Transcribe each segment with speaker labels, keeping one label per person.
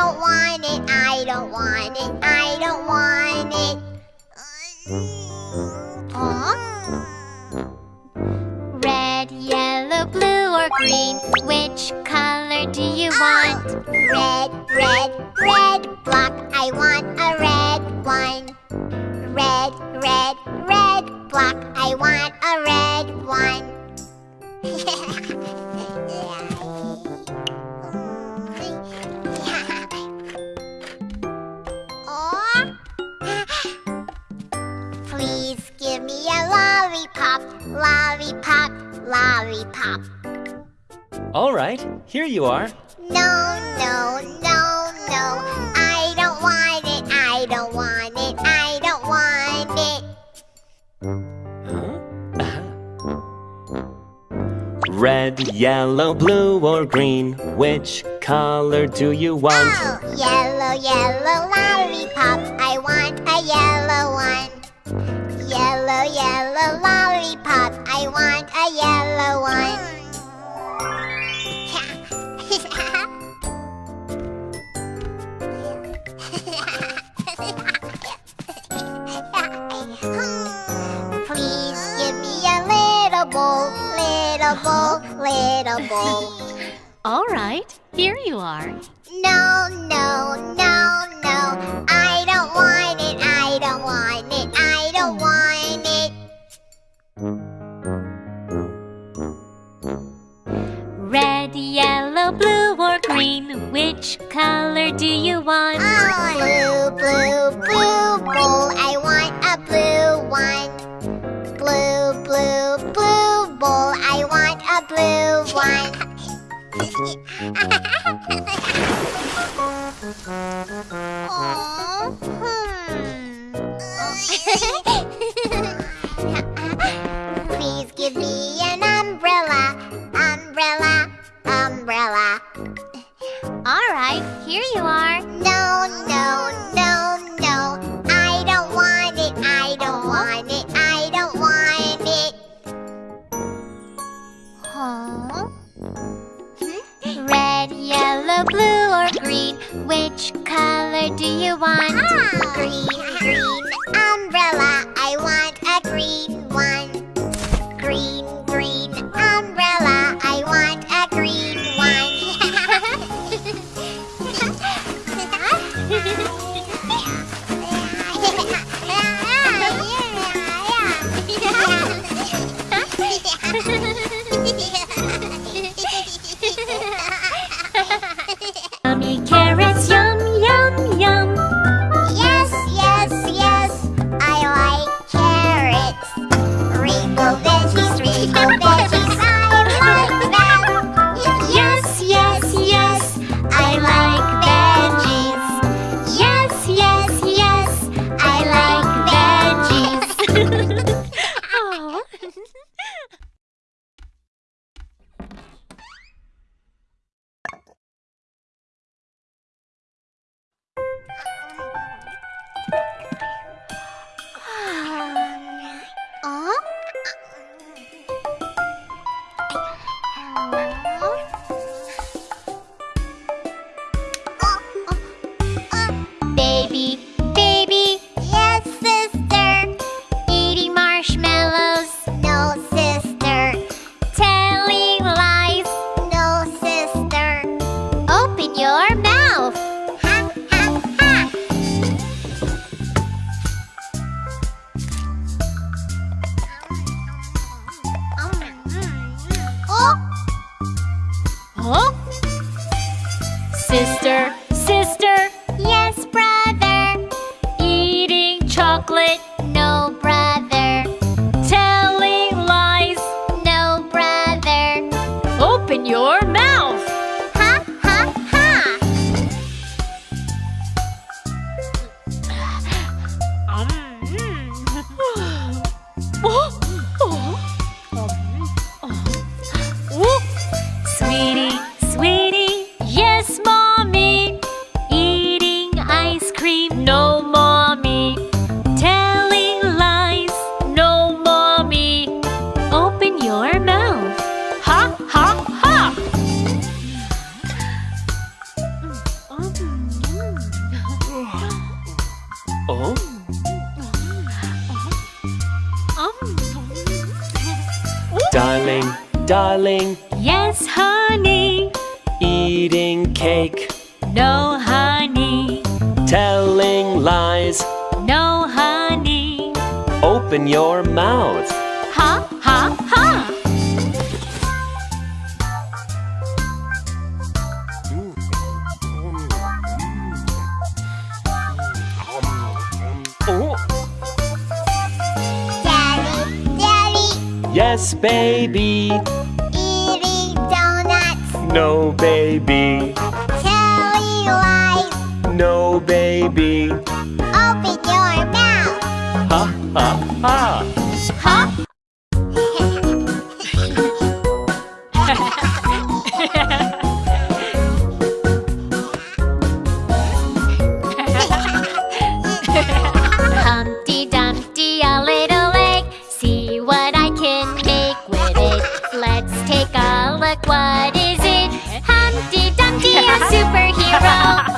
Speaker 1: don't want it, I don't want it, I don't want it.
Speaker 2: Huh? Red, yellow, blue, or green, which color do you ah! want?
Speaker 1: Red, red, red block. I want a red one. Red, red, red block. I want a red one. Aw. Lollipop, lollipop.
Speaker 3: All right, here you are.
Speaker 1: No, no, no, no. I don't want it. I don't want it. I don't want it.
Speaker 3: Huh? Uh-huh. Red, yellow, blue, or green, which color do you want?
Speaker 1: Oh, yellow, yellow lollipop. I want a yellow one. Yellow, yellow lollipop. A yellow one. Please give me a little bowl, little bowl, little bowl.
Speaker 2: All right, here you are.
Speaker 1: No, no, no. Please
Speaker 3: darling.
Speaker 4: Yes, honey.
Speaker 3: Eating cake.
Speaker 4: No, honey.
Speaker 3: Telling lies.
Speaker 4: No, honey.
Speaker 3: Open your mouth.
Speaker 4: Ha, ha, ha.
Speaker 3: Yes, baby. No baby.
Speaker 2: Telly lies
Speaker 3: No baby.
Speaker 2: Open your mouth.
Speaker 3: Ha ha ha.
Speaker 4: Take a look, what is it? Humpty Dumpty, a superhero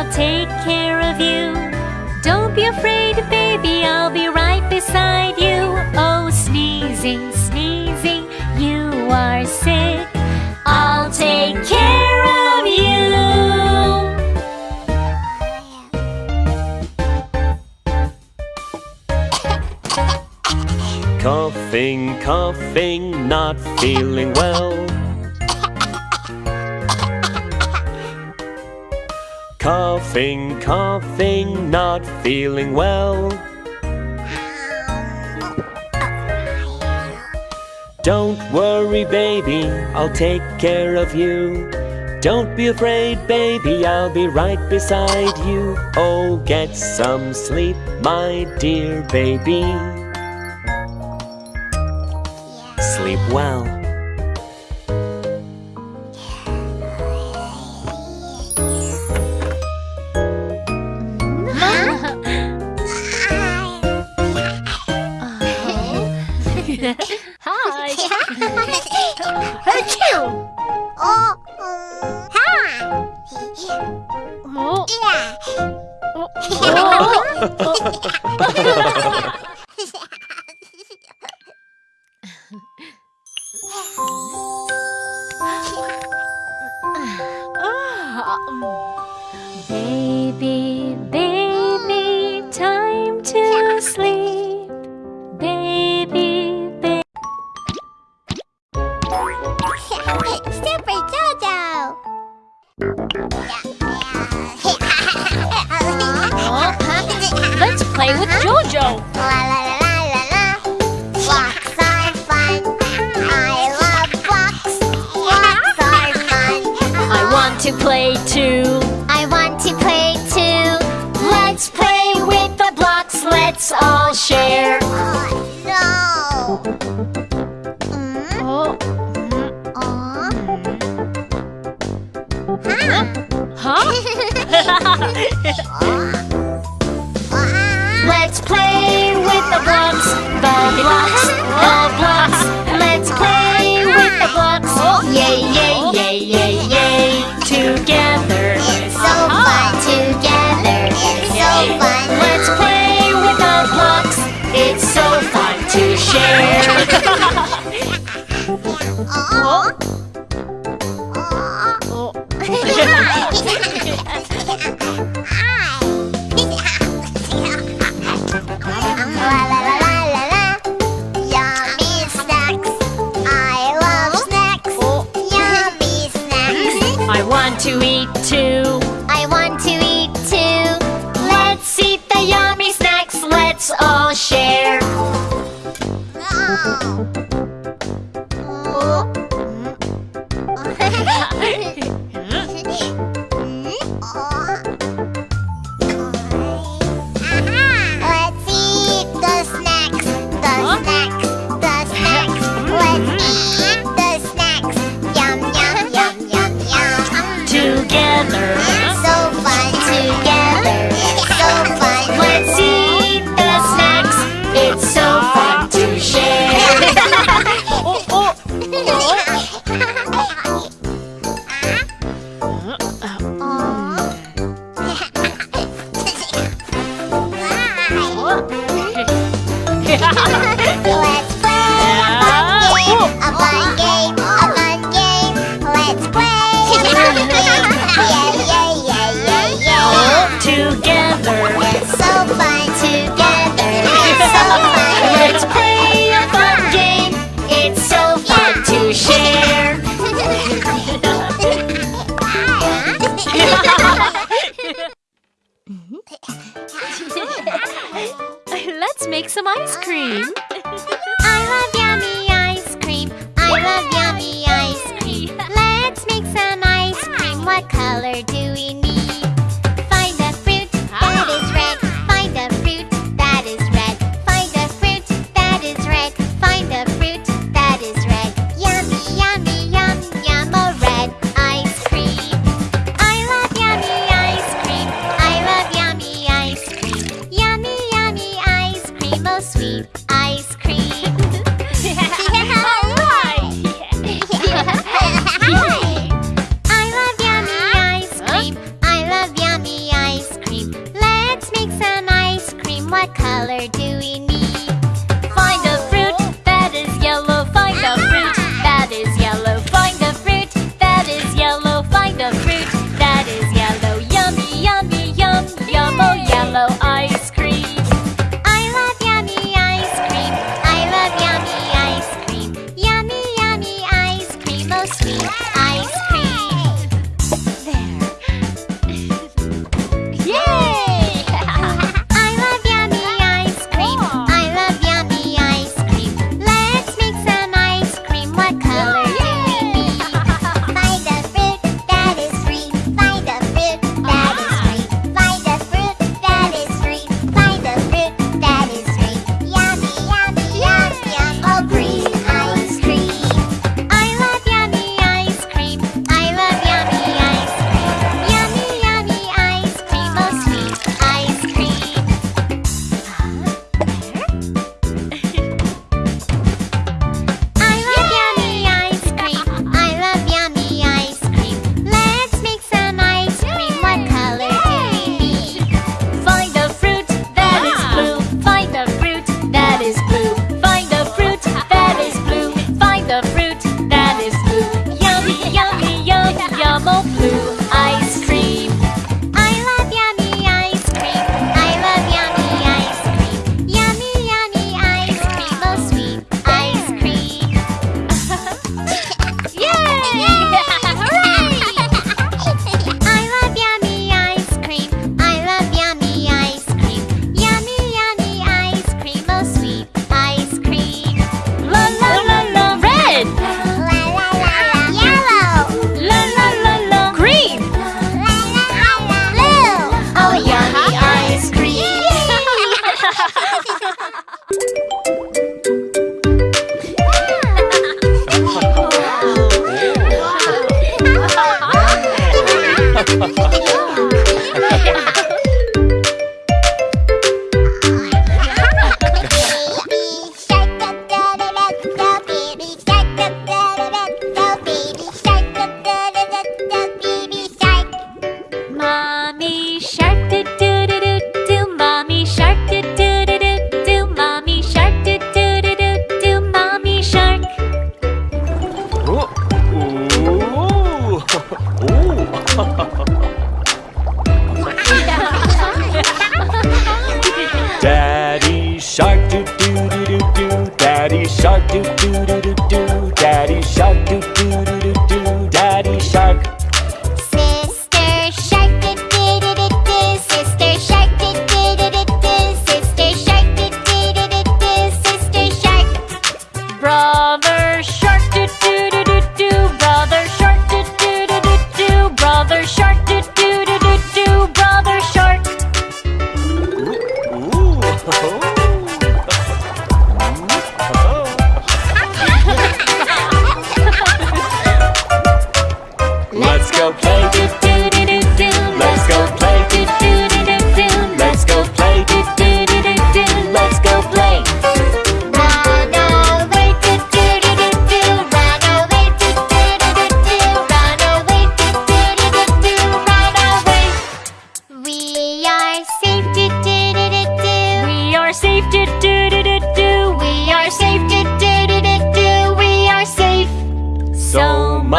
Speaker 2: I'll take care of you. Don't be afraid, baby, I'll be right beside you. Oh,
Speaker 4: sneezing, sneezing, you are sick. I'll take care of you.
Speaker 3: coughing, coughing, not feeling well. Coughing, coughing, not feeling well. Don't worry, baby, I'll take care of you. Don't be afraid, baby, I'll be right beside you. Oh, get some sleep, my dear baby. Sleep well.
Speaker 1: Baby, baby. Let's all share.
Speaker 4: Oh, no. Mm.
Speaker 1: Oh.
Speaker 4: Mm.
Speaker 1: Huh? Mm. huh? Let's play with the blocks, the blocks. ice cream!
Speaker 4: sweet.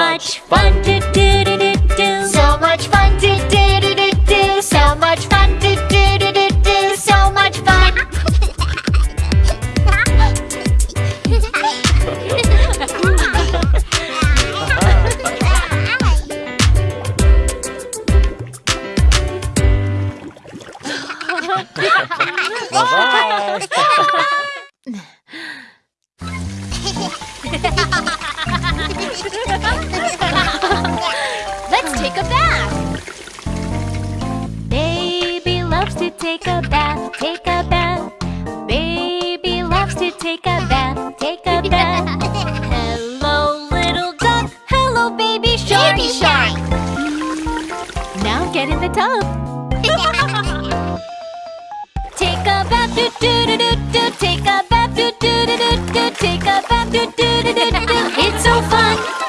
Speaker 2: much fun to do. tub. take a bath, do do do do do. Take a bath, do do do do do. Take a bath, do do do do do. It's so fun.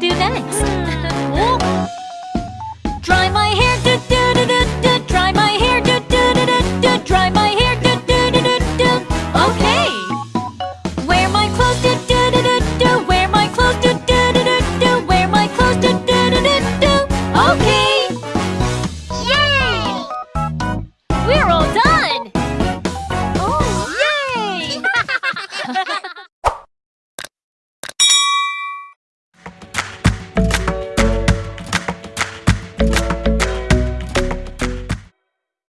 Speaker 2: do next.